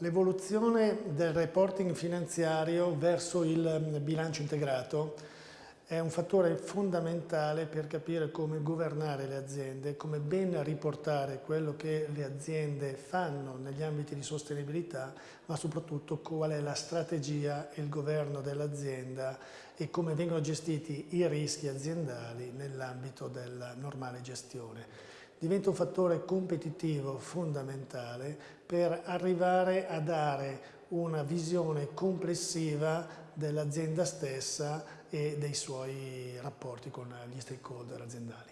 L'evoluzione del reporting finanziario verso il bilancio integrato è un fattore fondamentale per capire come governare le aziende, come ben riportare quello che le aziende fanno negli ambiti di sostenibilità, ma soprattutto qual è la strategia e il governo dell'azienda e come vengono gestiti i rischi aziendali nell'ambito della normale gestione. Diventa un fattore competitivo fondamentale per arrivare a dare una visione complessiva dell'azienda stessa e dei suoi rapporti con gli stakeholder aziendali.